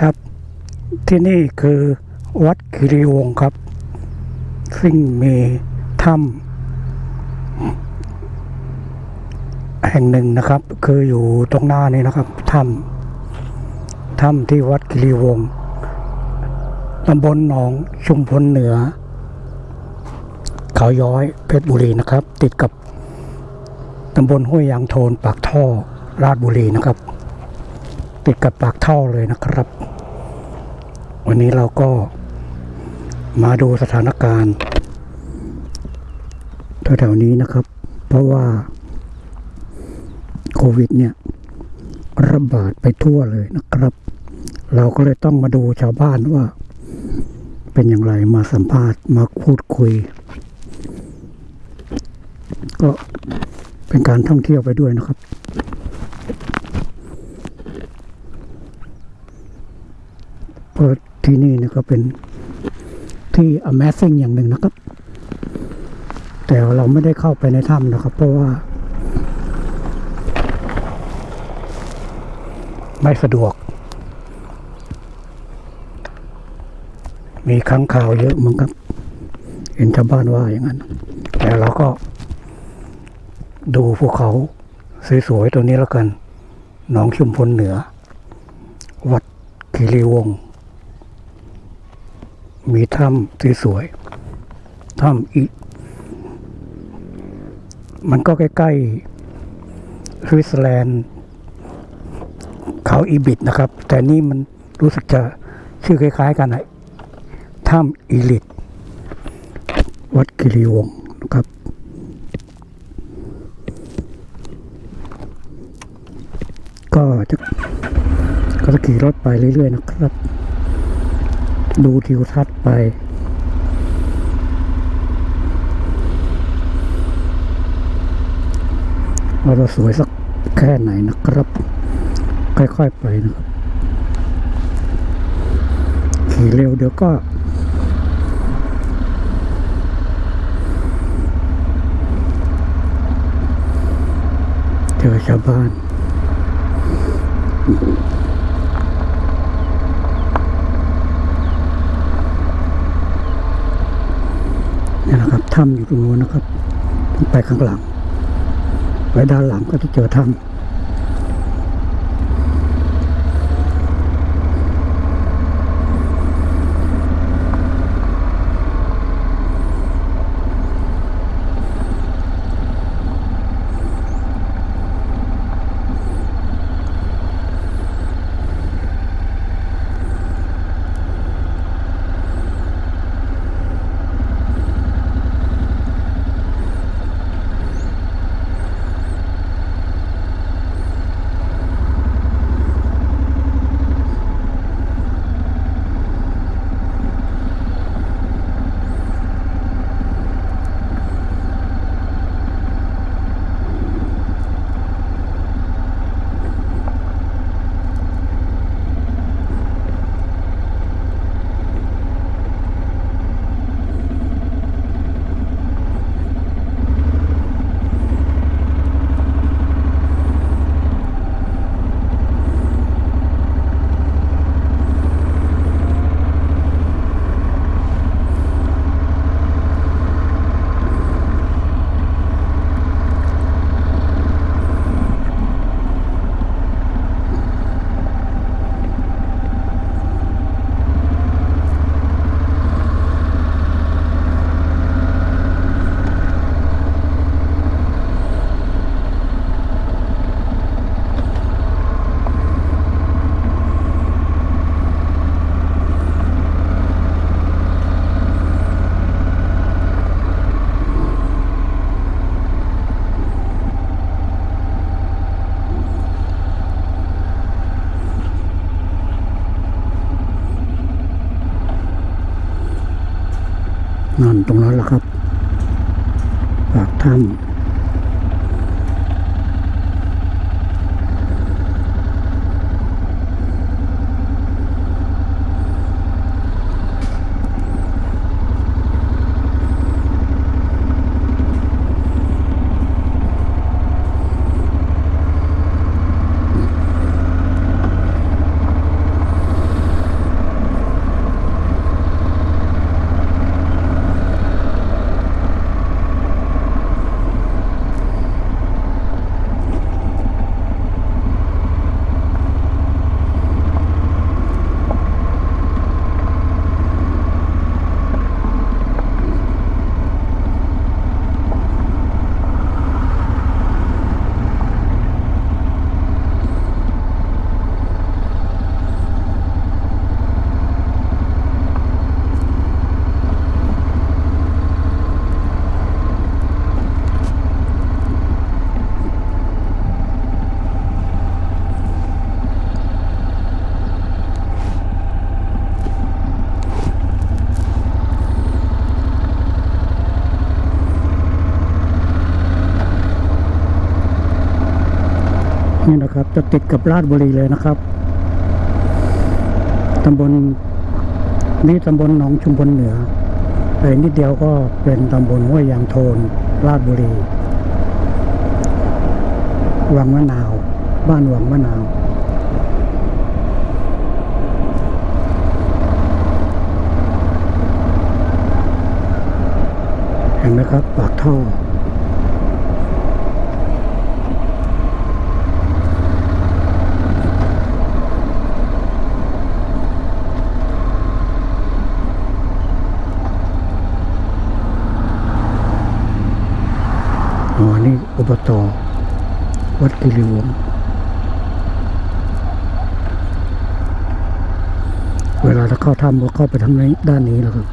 ครับ ที่นี่คือวัดคิริวงศ์ครับ ซึ่งมีถ้ำแห่งหนึ่งนะครับ คืออยู่ตรงหน้านี้นะครับถ้ำถ้ำที่วัดคิริวงศ์ตำบลหนองชุมพลเหนือ เขาย้อยเพชรบุรีนะครับ ติดกับตำบลห้วยยางโทนปากท่อราชบุรีนะครับ ติดกับปากท่อเลยนะครับ วันนี้เราก็มาดูสถานการณ์แถวๆนี้นะครับ เพราะว่าโควิดเนี่ย ระบาดไปทั่วเลยนะครับ เราก็เลยต้องมาดูชาวบ้านว่า เป็นอย่างไรมาสัมภาษณ์มาพูดคุย ก็เป็นการท่องเที่ยวไปด้วยนะครับเพราะ ที่นี่นี่ก็เป็นที่ Amazing อย่างหนึ่งนะครับ แต่เราไม่ได้เข้าไปในถ้ำนะครับ เพราะว่า ไม่สะดวก มีค้างคาวเยอะมั้งครับ เห็นชาวบ้านว่าอย่างนั้น แต่เราก็ ดูภูเขาสวยๆตัวนี้แล้วกันหนองชุมพลเหนือ วัดคีรีวงศ์ มีถ้ำสวยๆถ้ำอีมันก็ใกล้ๆสวิตเซอร์แลนด์เขาอีบิดนะครับ แต่นี่มันรู้สึกจะชื่อคล้าย ๆ กันนะถ้ำอีลิต วัดกิริวงนะครับก็จะก็จะขี่รถไปเรื่อย ๆ นะครับ ดูทิวทัศน์ไป ว่าเราสวยสักแค่ไหนนะครับ ค่อยๆไปนะครับขี่เร็วเดี๋ยวก็ เจอชาวบ้าน นี่นะครับถ้ำอยู่ตรงนู้นนะครับ ไปข้างหลัง ไปด้านหลังก็จะเจอถ้ำ จะติดกับราชบุรีเลยนะครับตำบลนี่ตำบลหนองชุมพลเหนือไปนิดเดียวก็เป็นตำบลห้วยยางโทน ราชบุรีวังมะนาว บ้านวังมะนาว เห็นไหมครับ ปากท่อ นี่ อบตวัดกิริวงเวลาเราเข้าถ้ำก็เข้าไปทางนี้ด้านนี้แล้วครับ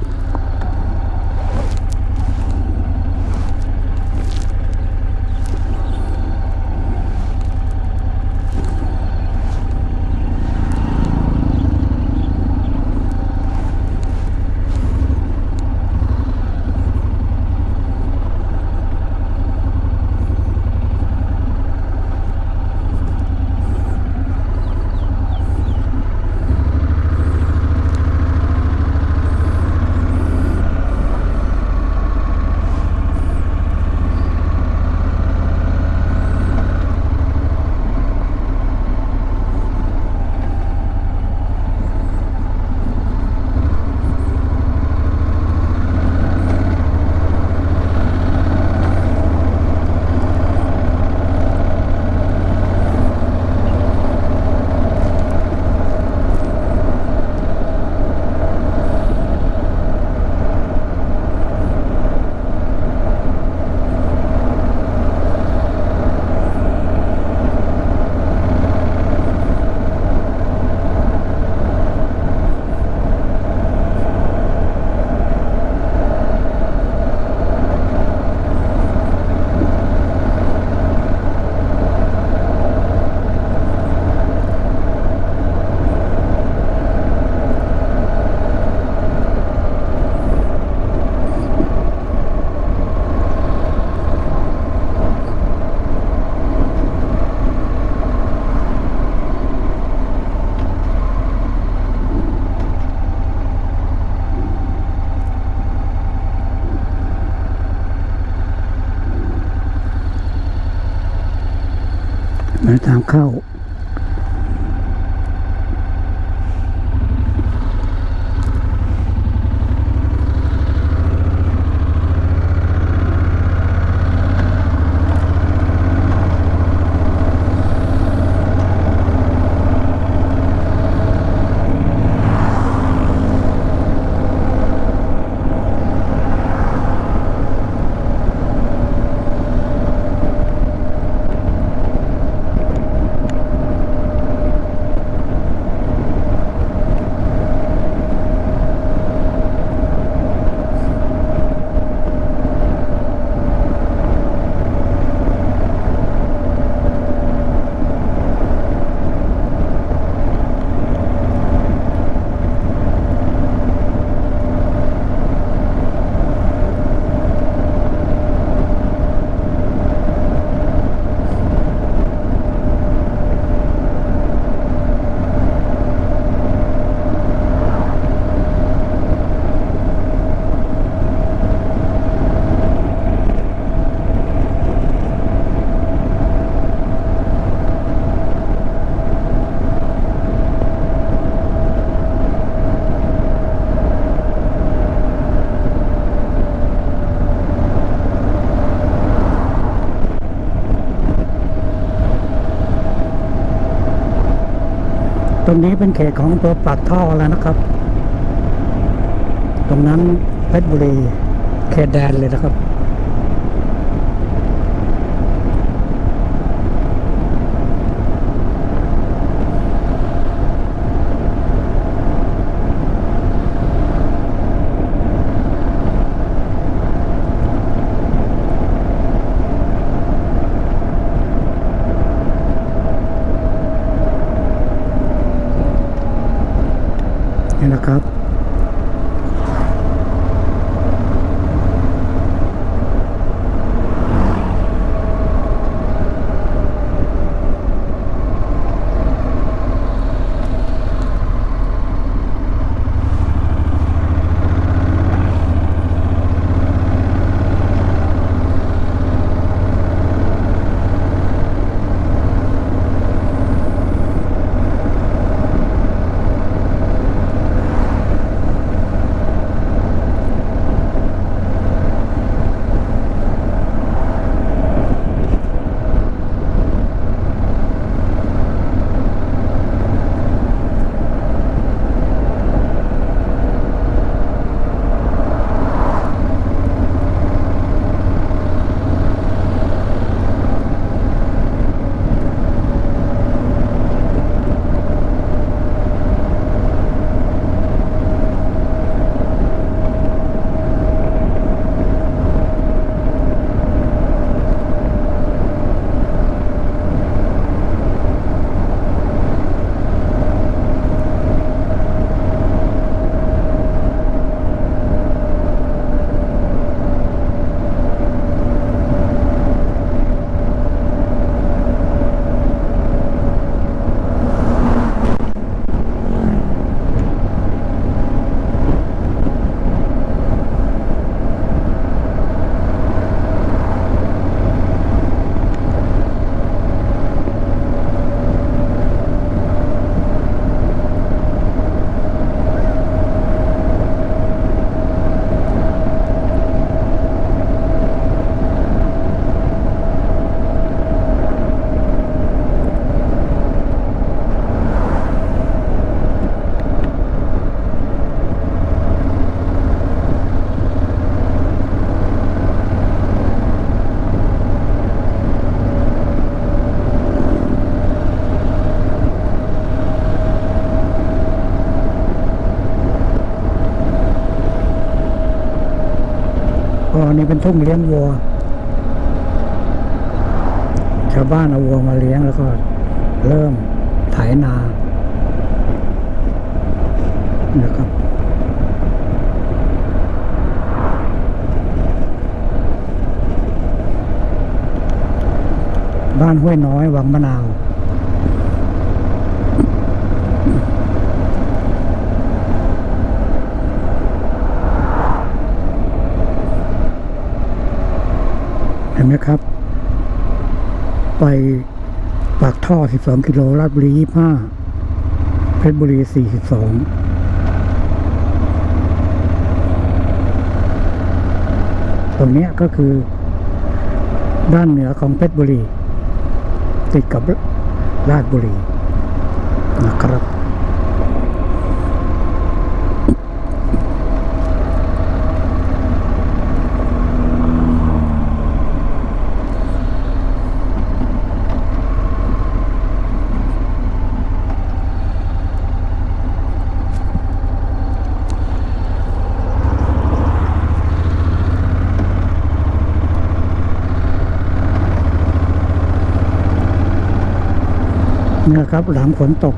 าทางเข้า เป็นเขตของอำเภอปากท่อแล้วนะครับ ตรงนั้นเพชรบุรีเขตแดนเลยนะครับ นี้เป็นทุ่งเลี้ยงวัว ชาวบ้านเอาวัวมาเลี้ยงแล้วก็เริ่มไถนานะครับบ้านห้วยน้อยวังมะนาว นไหมครับ ไปปากท่อ 12 กิโลลาดบุรี 25 เพชรบุรี 42ตรงนี้ก็คือด้านเหนือของเพชรบุรี ติดกับราชบุรีนะครับ ครับหลังฝนตก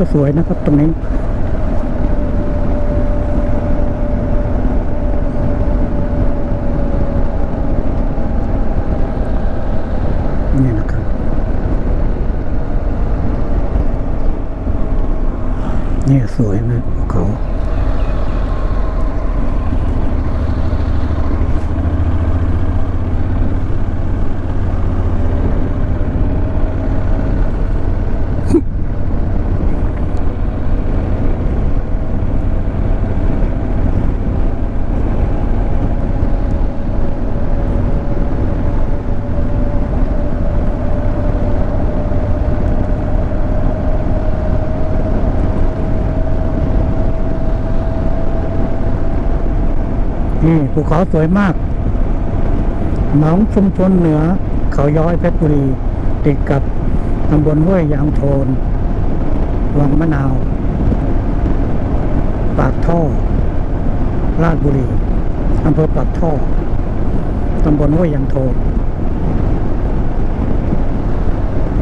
จะสวยนะครับตรงนี้นี่นะครับนี่สวยไหมภูเขา นี่ภูเขาสวยมากหนองชุมชนเหนือ เขาย้อยเพชรบุรี ติดกับตำบลห้วยยางโทน วังมะนาว ปากท่อ ราชบุรีอำเภอปากท่อตำบลห้วยยางโทน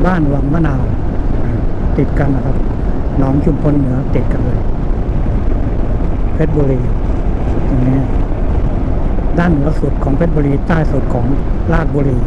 บ้านวังมะนาว ติดกันนะครับหนองชุมพลเหนือติดกันเลย เพชรบุรีตรงนี้ ด้านเหนือสุดของเพชรบุรีใต้สุดของราชบุรี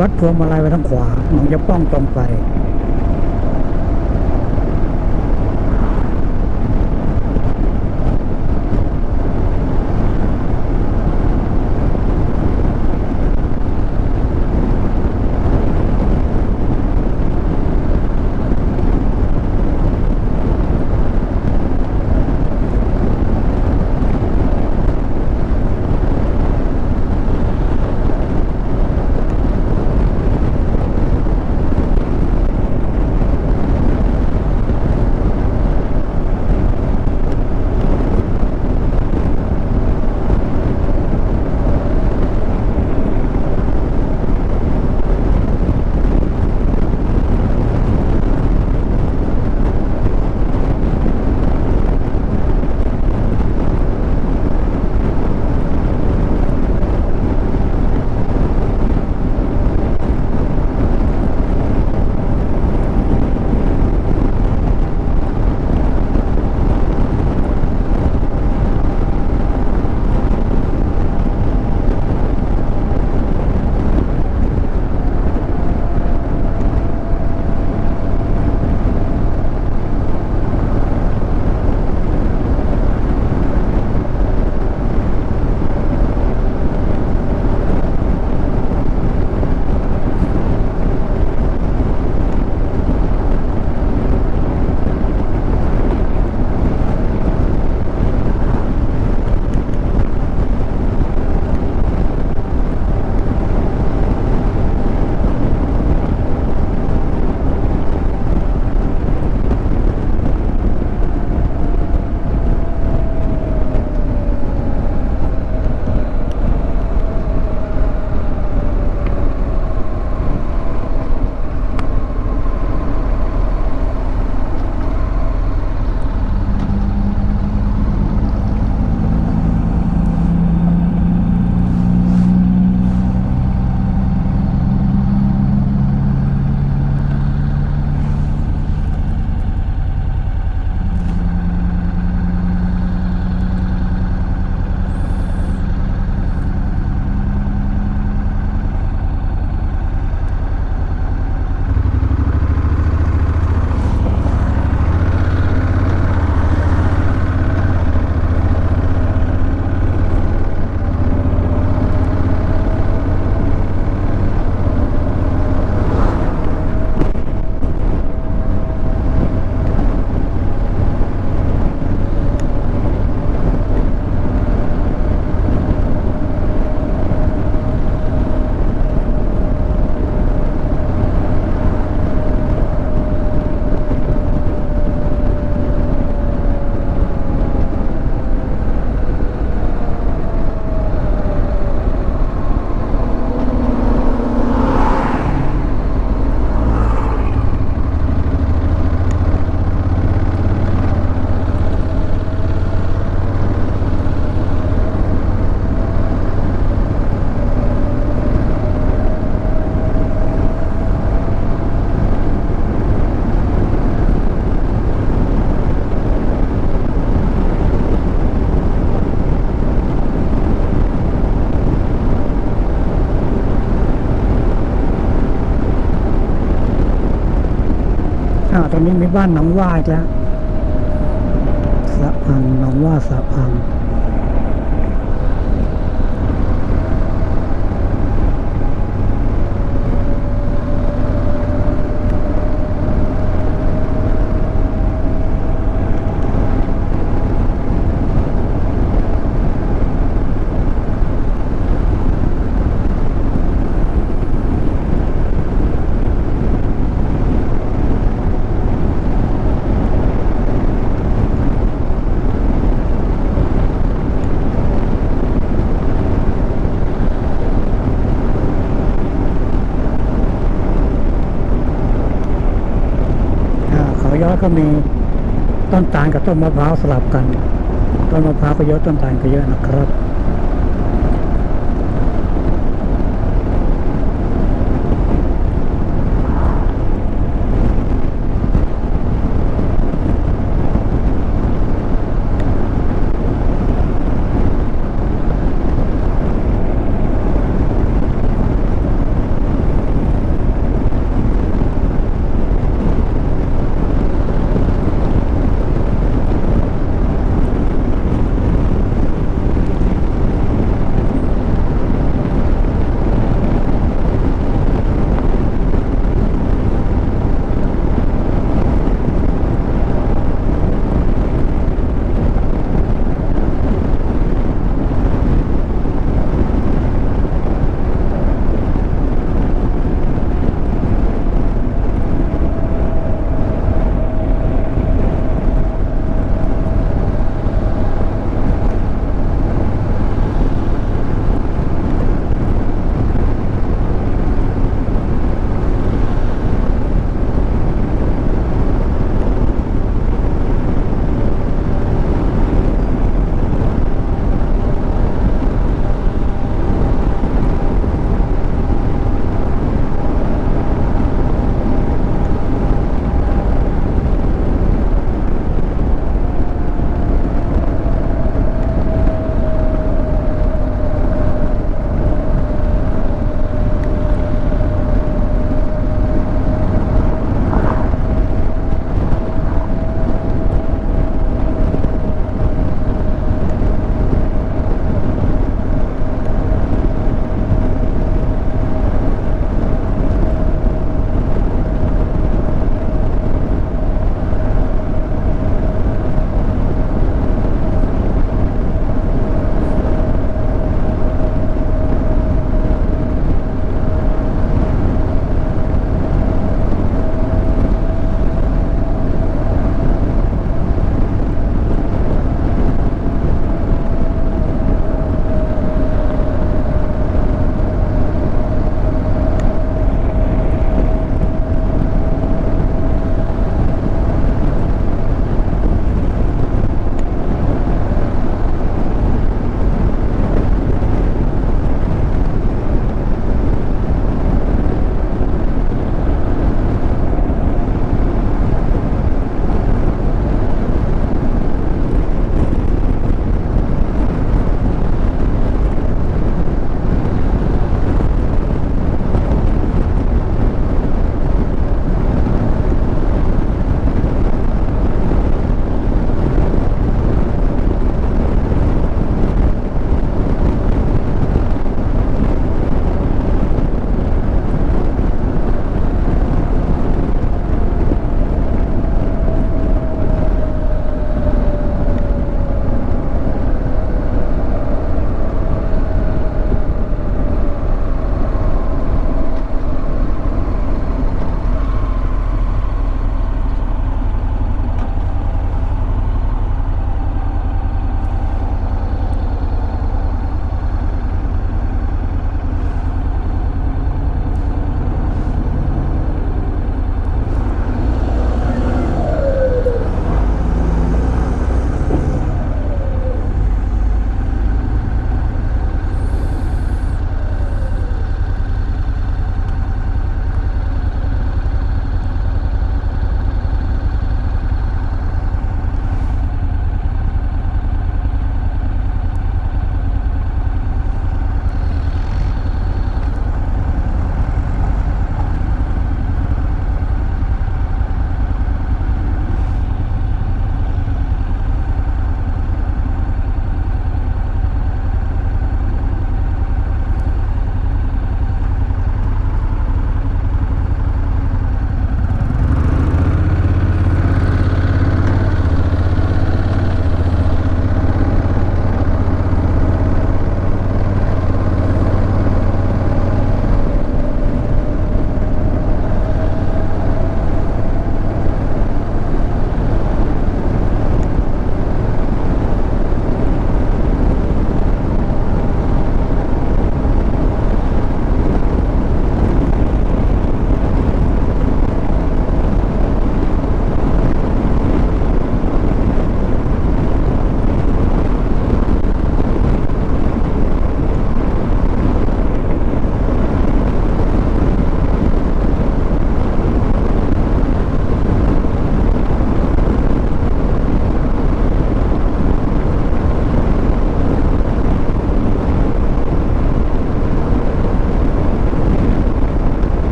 วัด พวงมาลัยไว้ทางขวาหนองจะป้องตรงไป นี้มีบ้านหนองว่าอีกแล้วสะพังหนองว่าสะพัง ก็มีต้นตาลกับต้นมะพร้าวสลับกัน ต้นมะพร้าวก็เยอะต้นตาลก็เยอะนะครับ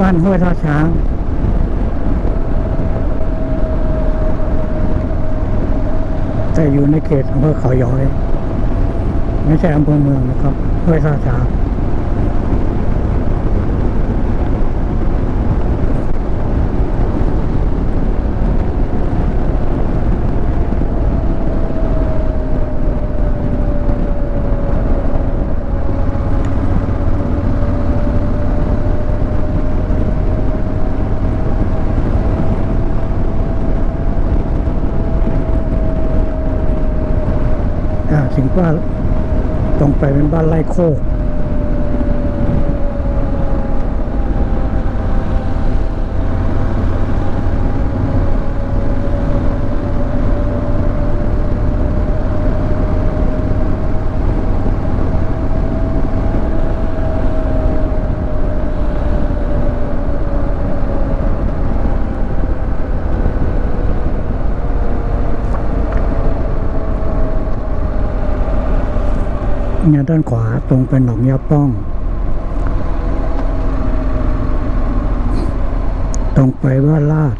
บ้านห้วยท่าช้างแต่อยู่ในเขตอำเภอเขาย้อย ไม่ใช่อำเภอเมืองนะครับห้วยท่าช้าง ว่าตรงไปเป็นบ้านไร่โคก ด้านขวาตรงไปหนองยาป้อง ตรงไปว่าลาด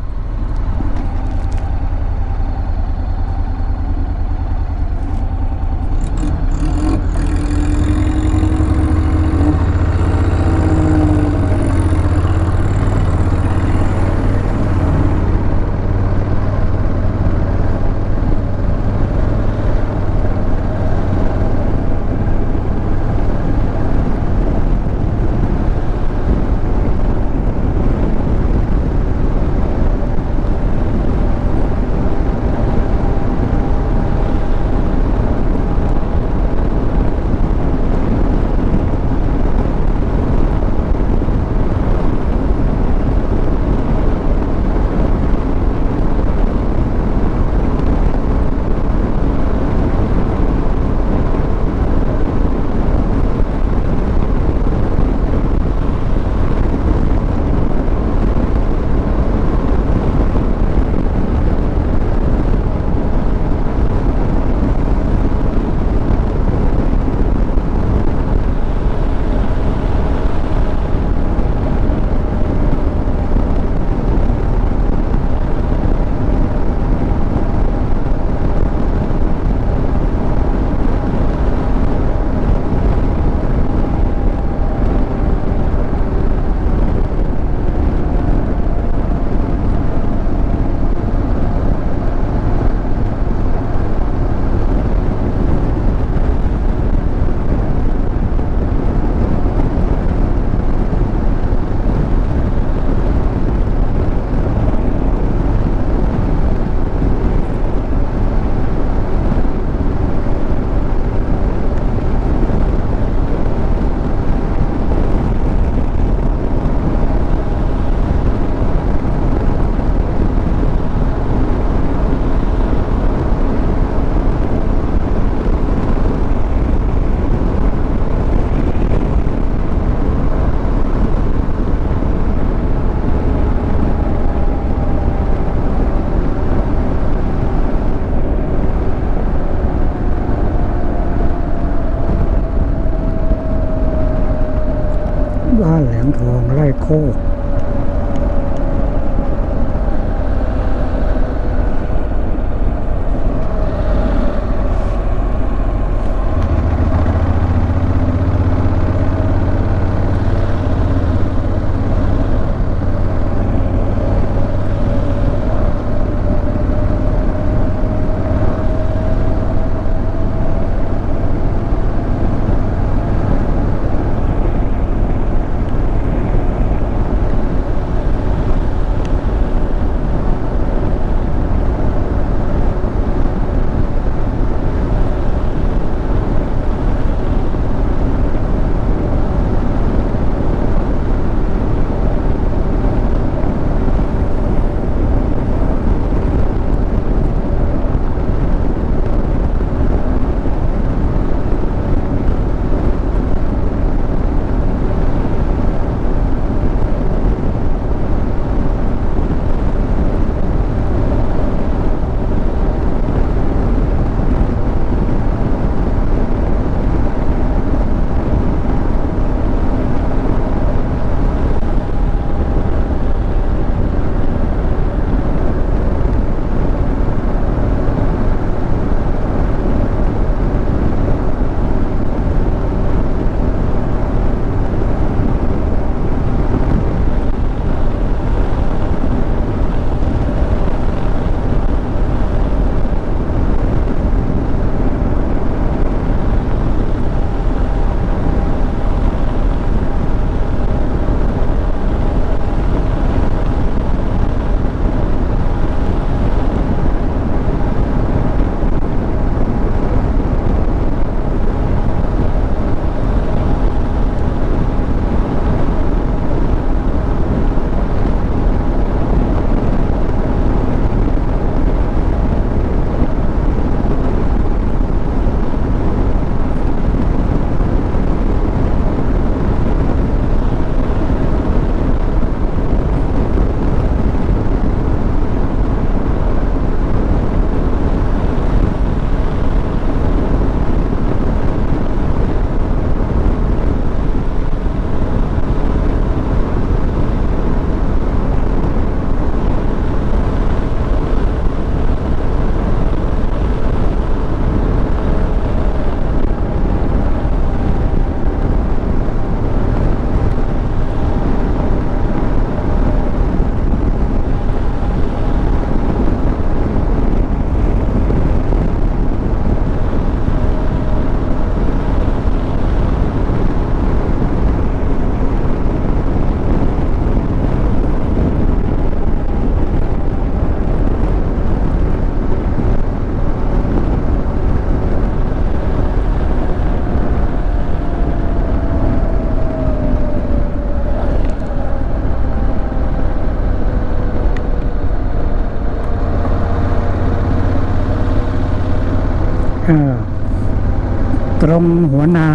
ตรงหัวนา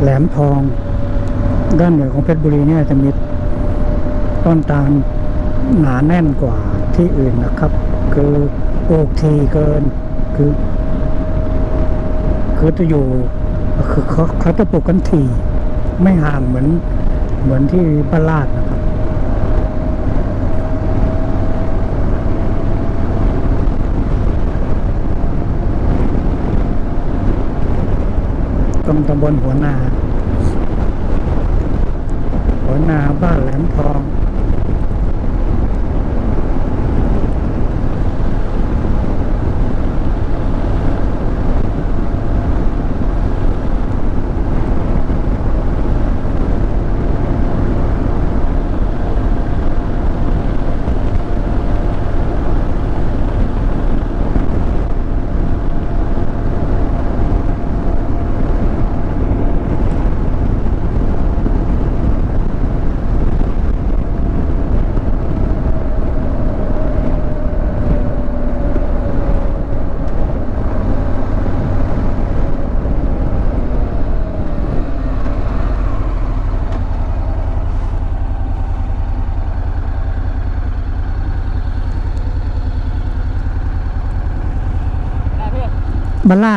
แหลมทอง ด้านเหนือของเพชรบุรีเนี่ยจะมีต้นตาลหนาแน่นกว่าที่อื่นนะครับ คือปลูกทีเกิน คือ คือจะอยู่คือเขาเขาจะปลูกกันทีไม่ห่างเหมือนเหมือนที่บ้านลาดนะครับ ตรงตำบลหัวนา หัวนาบ้านแหลมทอง บ้า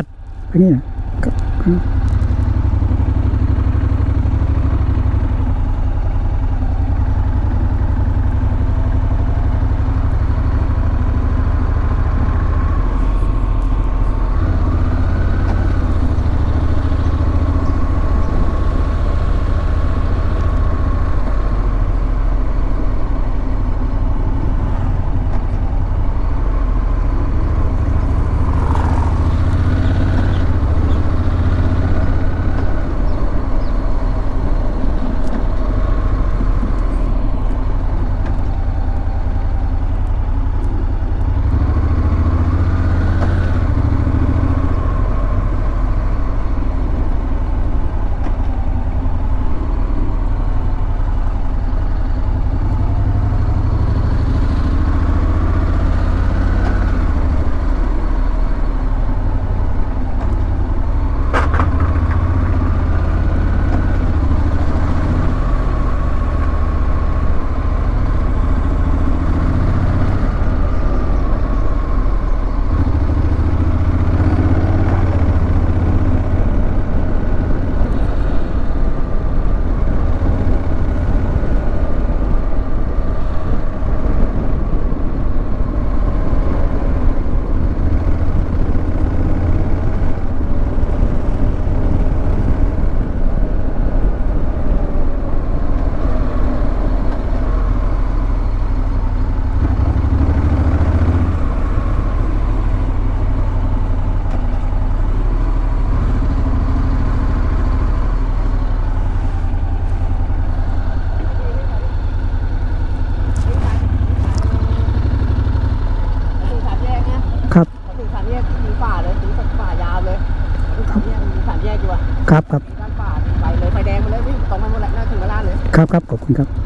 ครับ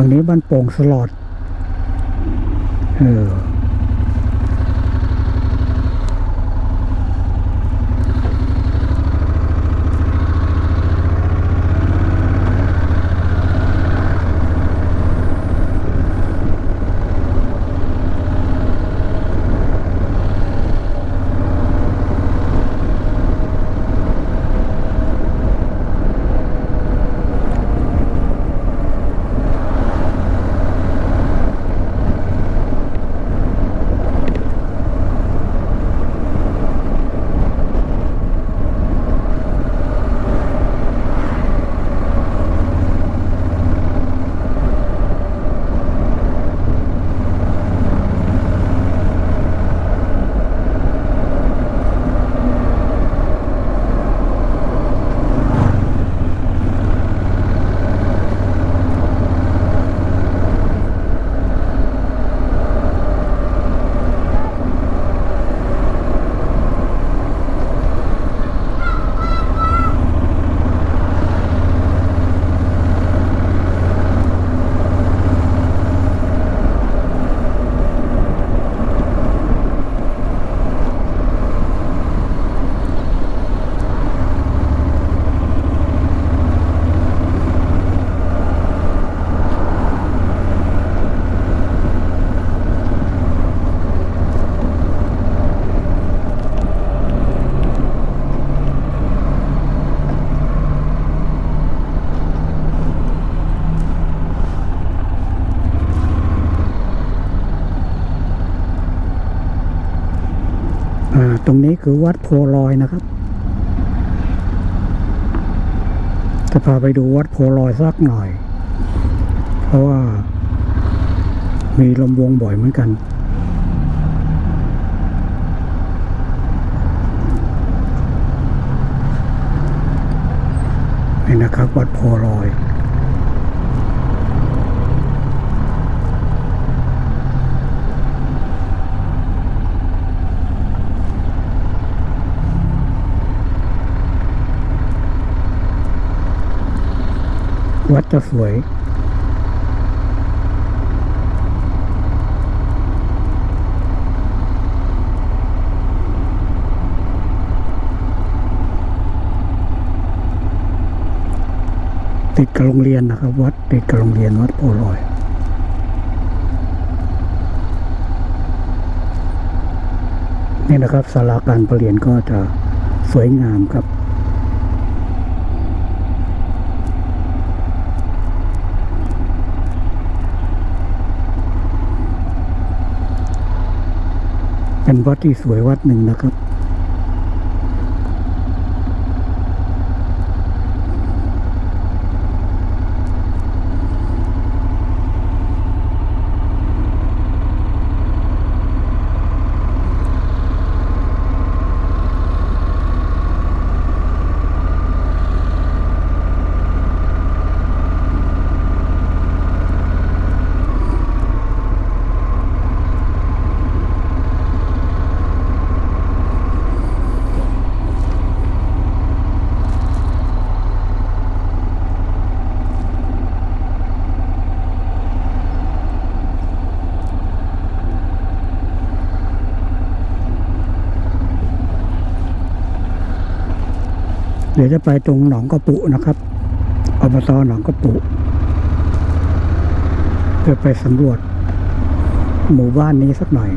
ตรงนี้บ้านโป่งสลอดเออาไปดูวัดโพลอยสักหน่อย เพราะว่ามีลมวงบ่อยเหมือนกันนะครับ วัดโพลอย วัดจะสวยติดกับโรงเรียนนะครับ วัดติดกับโรงเรียนวัดโพลอยนี่นะครับศาลาการประเรียนก็จะสวยงามครับ เป็นวัดที่สวยวัดหนึ่งนะครับ ยวจะไปตรงหนองกระปุนะครับอบตหนองกระปุเพื่อไปสำรวจ หมู่บ้านนี้สักหน่อย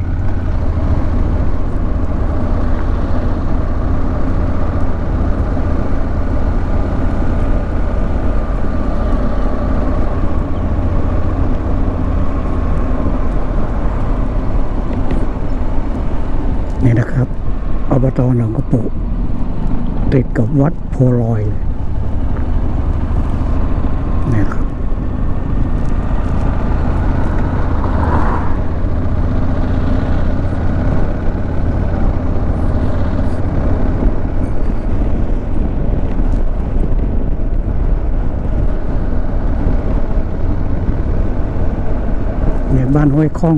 นี่นะครับอบตหนองกระปุ ติดกับวัดโพลอยเลยนี่ครับเนี่ยบ้านห้วยข้อง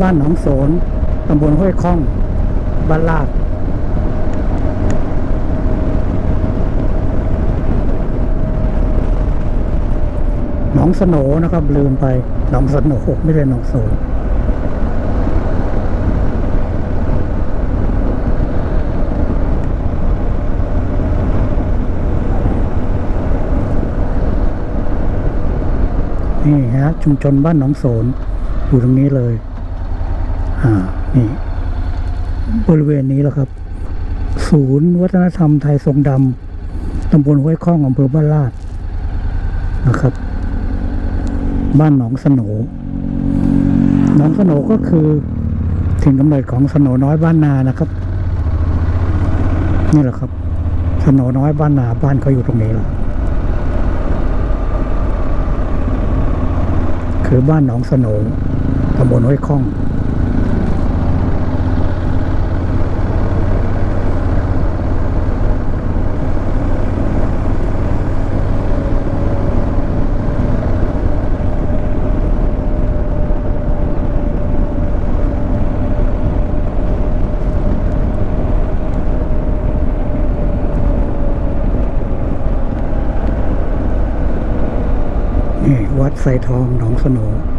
บ้านหนองโสนตำบลห้วยข้อง บ้านลาด หนองสโหนนะครับ ลืมไป หนองสโหนไม่ใช่หนองโสนนี่ฮะชุมชนบ้านหนองโสนอยู่ตรงนี้เลย อ่านี่ บริเวณนี้แหละครับ ศูนย์วัฒนธรรมไทยทรงดำตำบลห้วยข้องอำเภอบ้านลาดนะครับ บ้านหนองสโหนหนองสโหนก็คือถิ่นกำเนิดของสโหนน้อยบ้านนานะครับ นี่แหละครับสโหนน้อยบ้านนาบ้านเขาอยู่ตรงนี้แหละคือบ้านหนองสโหนตำบลห้วยข้อง นี่วัดไสท อง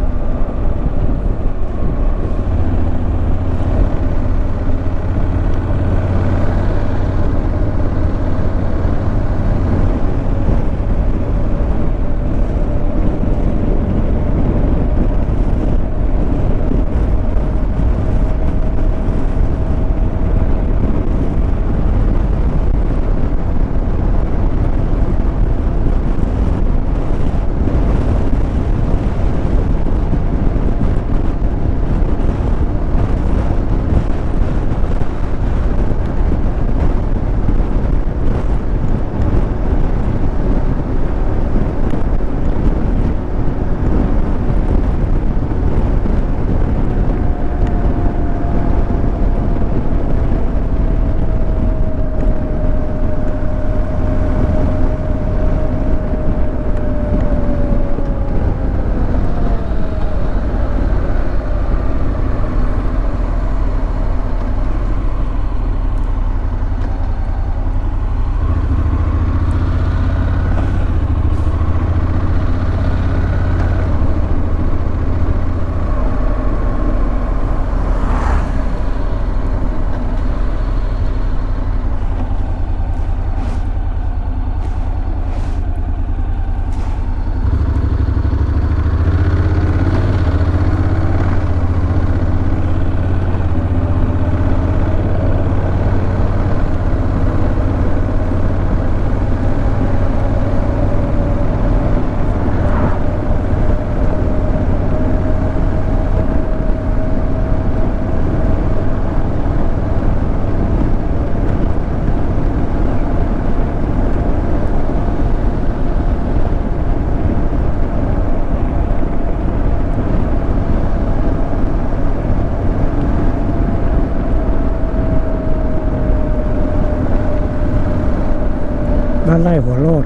ไล่หัวโลด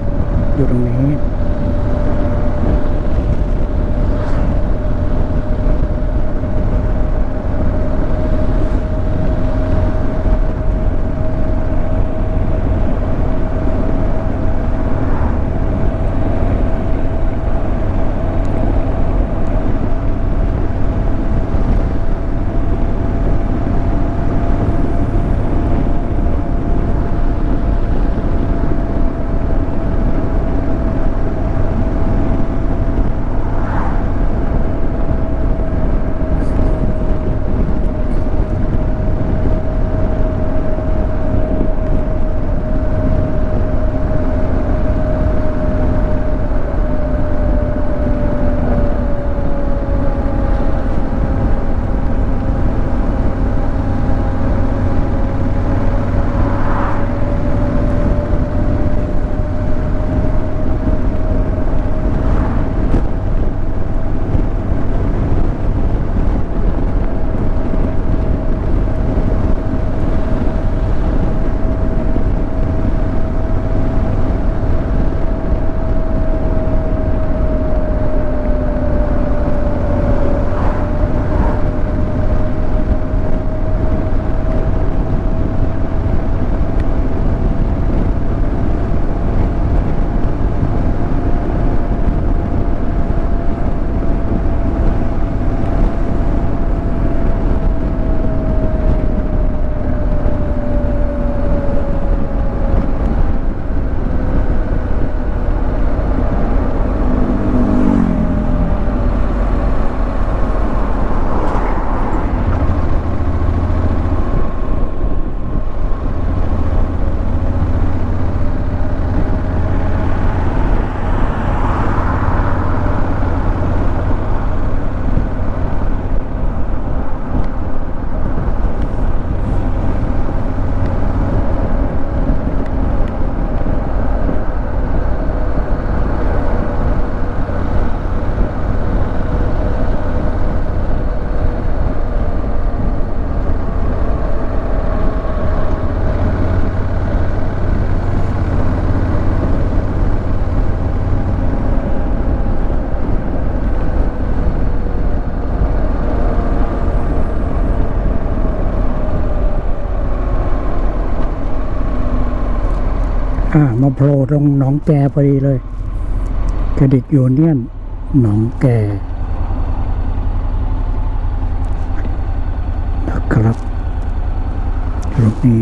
โผล่ตรงหนองแกพอดีเลยเครดิตยูเนียนหนองแกนะครับรูปนี้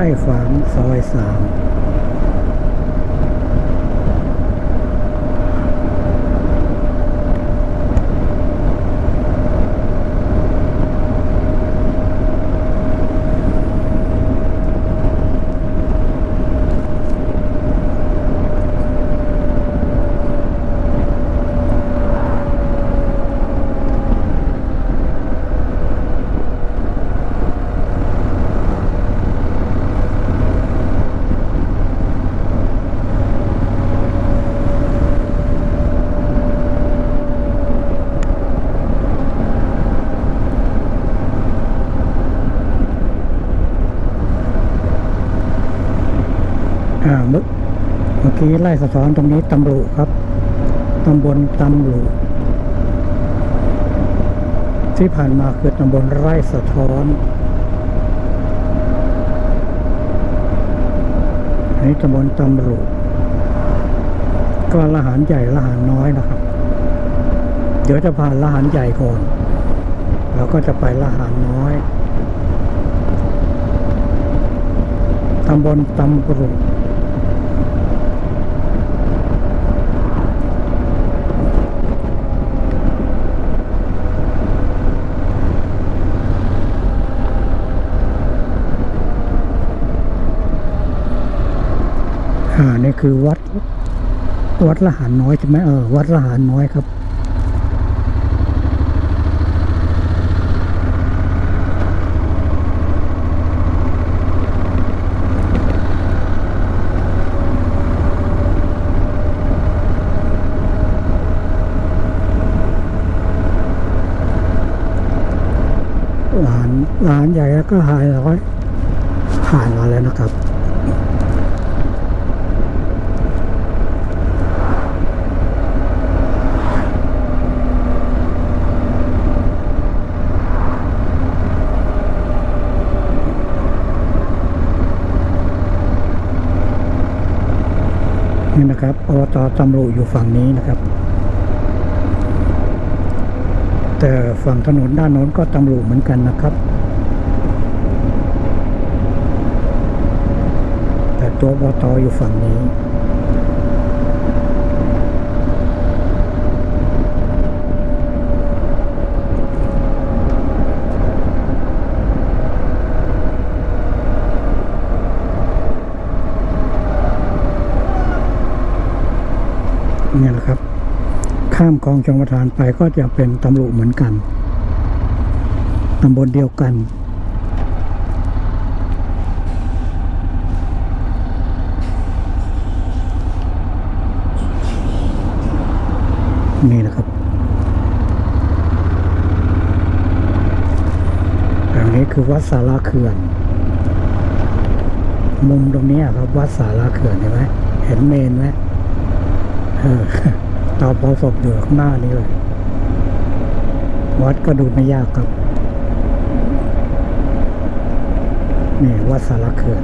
ไร่ฝางซอยสาม ไล่สะท้อนตรงนี้ตำรุครับตำบลตำรุที่ผ่านมาคือตำบลไร่สะท้อนอันนี้ตำบลตำรุก็ละหารใหญ่ละหารน้อยนะครับ เดี๋ยวจะผ่านละหารใหญ่ก่อนแล้วก็จะไปละหารน้อยตำบลตำรุ อ่านี่คือวัด วัดละหารน้อยใช่ไหมเออ วัดละหารน้อยครับ หลานหลานใหญ่แล้วก็หายร้อยผ่านมาแล้วนะครับ นี่นะครับอบ ตตำรุอยู่ฝั่งนี้นะครับ แต่ฝั่งถนนด้านโน้นก็ตำรุเหมือนกันนะครับ แต่ตัวบตอยู่ฝั่งนี้ ข้ามคลองชลประทานไปก็จะเป็นตำลุเหมือนกันตำบลเดียวกันนี่นะครับทางนี้คือวัดสาราเขื่อน มุมตรงนี้ครับ วัดสาราเขื่อนเห็นไหมเห็นเมนไหมเออ ตาพอศพอยู่ข้างหน้านี้เลย วัดก็ดูไม่ยากครับ นี่วัดสารเขื่อน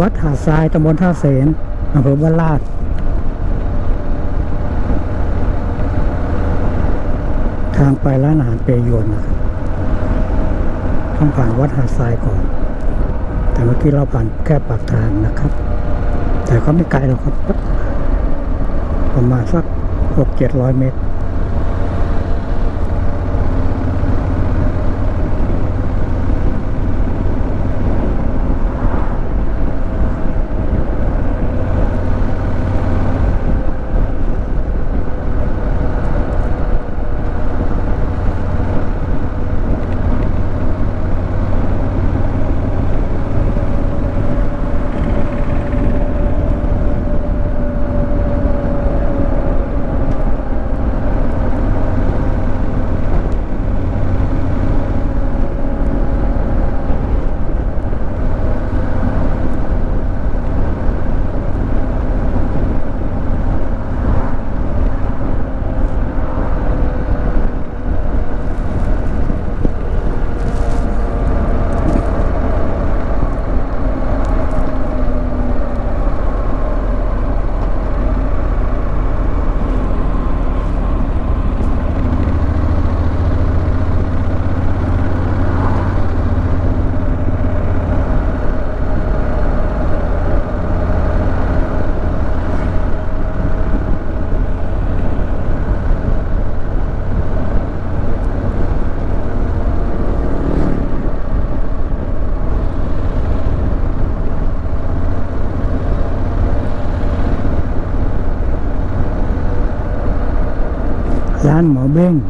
วัดหาดทรายตำบลท่าเสนอำเภอบ้านลาดทางไปร้านอาหารเปยวนนะครับต้องผ่านวัดหาดทรายก่อน แต่เมื่อกี้เราผ่านแค่ปากทางนะครับ แต่ก็ไม่ไกลหรอกครับ ประมาณสักหกเจ็ดร้อยเมตร เบ้งอยู่ต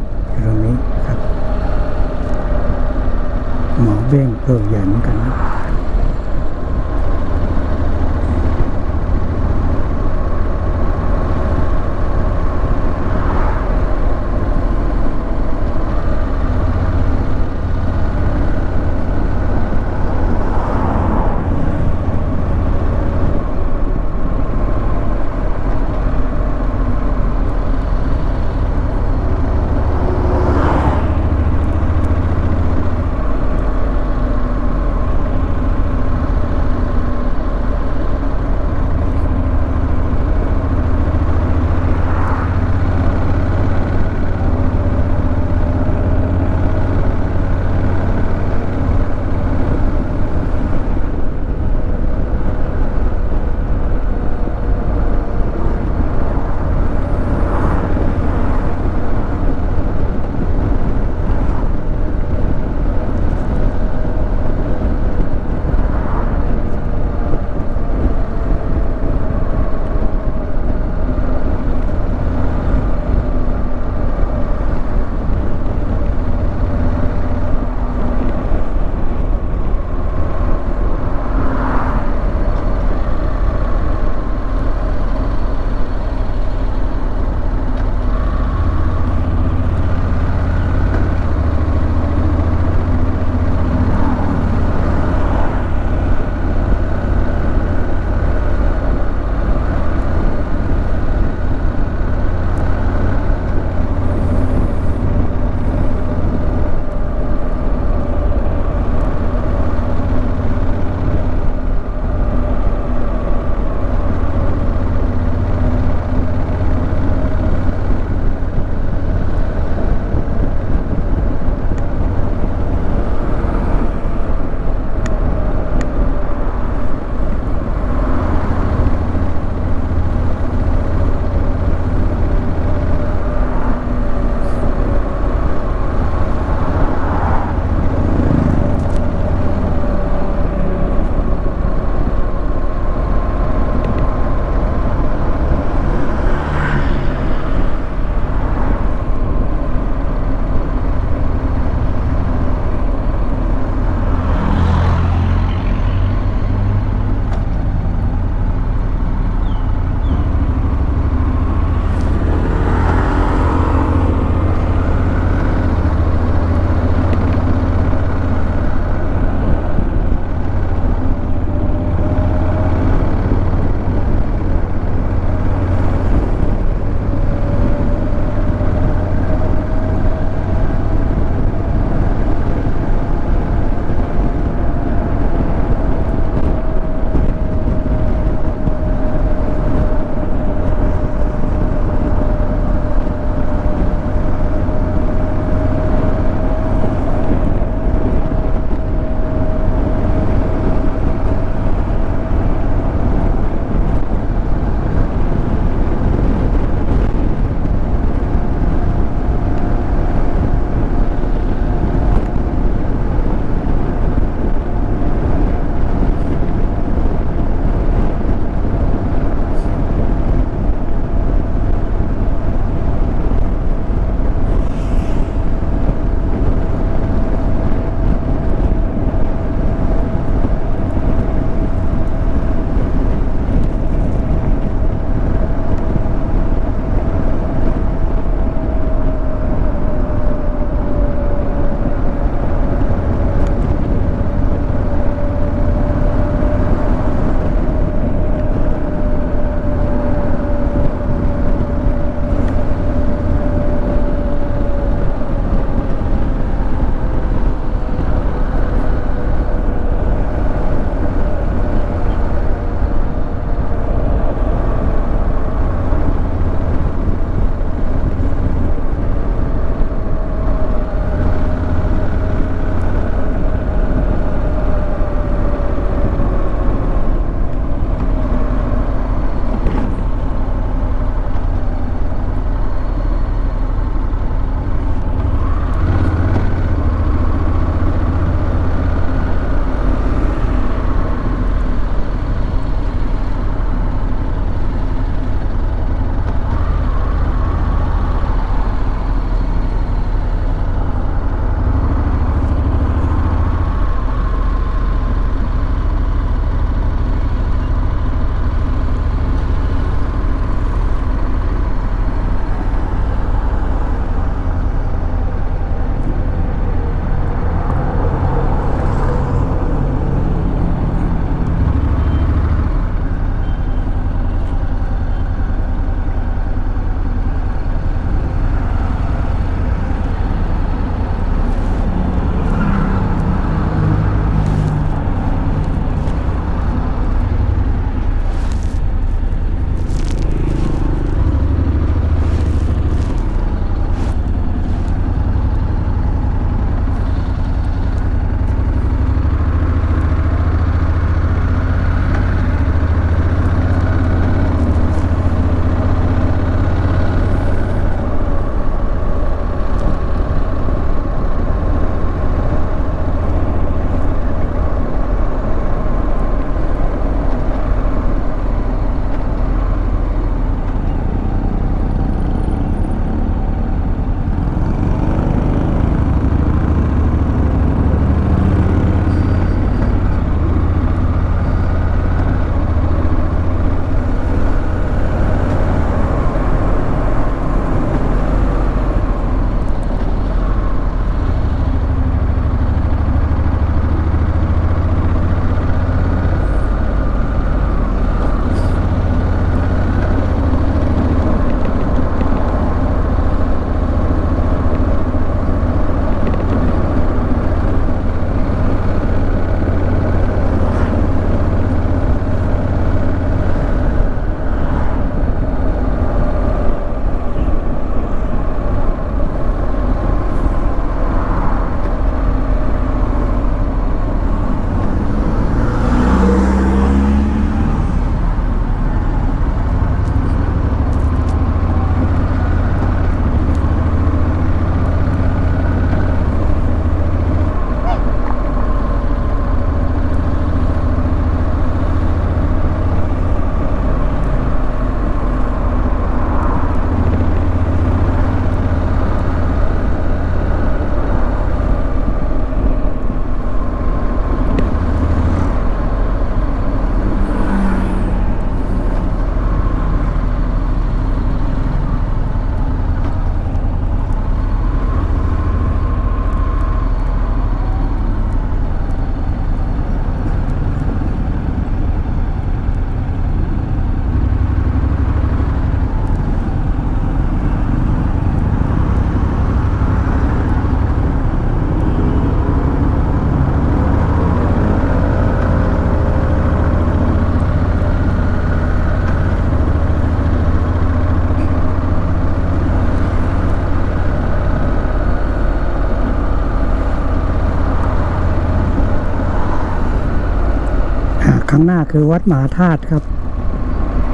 รงางหน้าคือวัดมหาธาตุครับ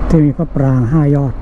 ที่มีพระปรางห้ายอด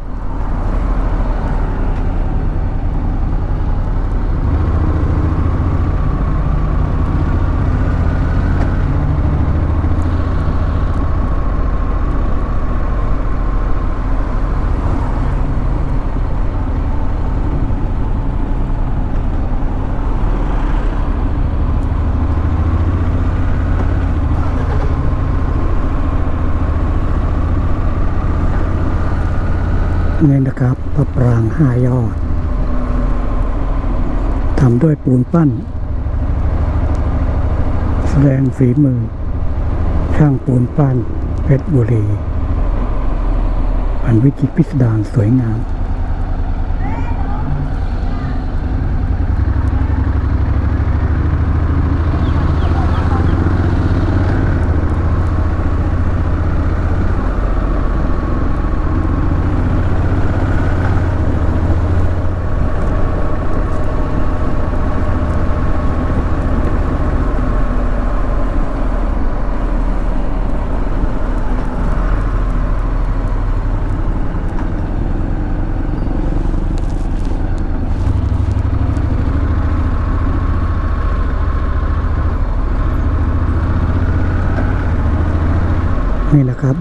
นี่นะครับพระปราง ห้ายอดทำด้วยปูนปั้น แสดงฝีมือ ช่างปูนปั้นเพชรบุรีอันวิจิตรพิสดารสวยงาม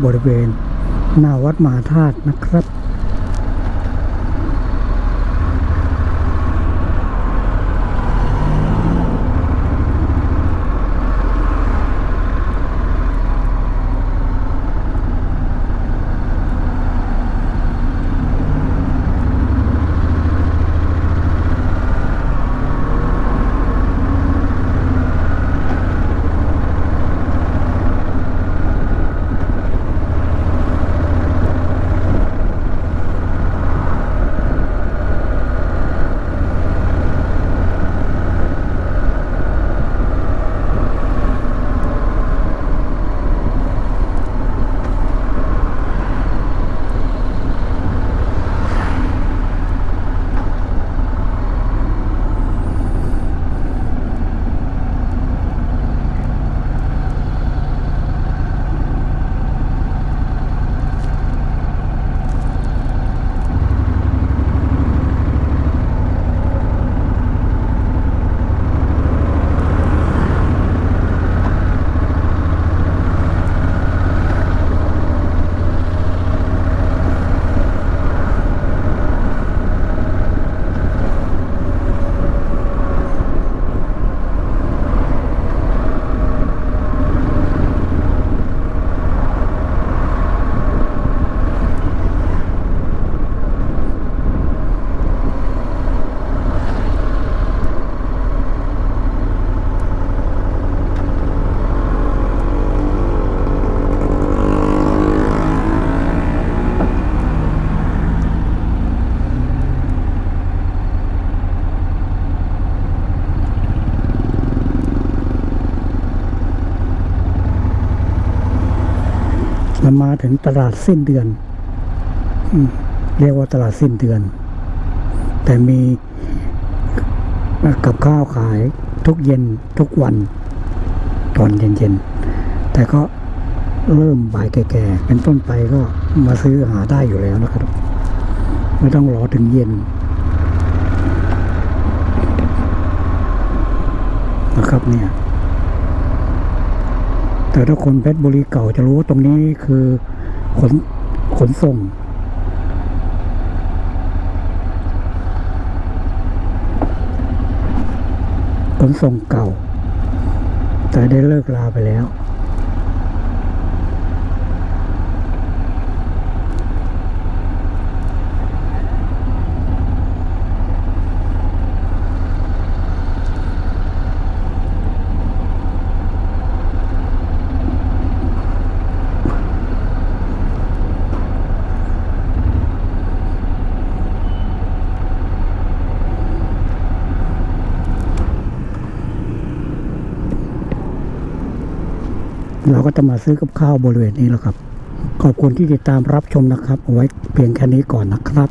บริเวณ หน้าวัดมหาธาตุนะครับ มาถึงตลาดสิ้นเดือนเรียกว่าตลาดสิ้นเดือน แต่มีกับข้าวขายทุกเย็นทุกวัน ตอนเย็นๆ แต่ก็เริ่มบ่ายแก่ๆ เป็นต้นไปก็มาซื้อหาได้อยู่แล้วนะครับ ไม่ต้องรอถึงเย็นนะครับเนี่ย แต่ถ้าคนเพชรบุรีเก่าจะรู้ว่าตรงนี้คือขนขนส่ง ขนส่งเก่า แต่ได้เลิกลาไปแล้ว ก็จะมาซื้อกับข้าวบริเวณนี้แล้วครับ ขอบคุณที่ติดตามรับชมนะครับ เอาไว้เพียงแค่นี้ก่อนนะครับ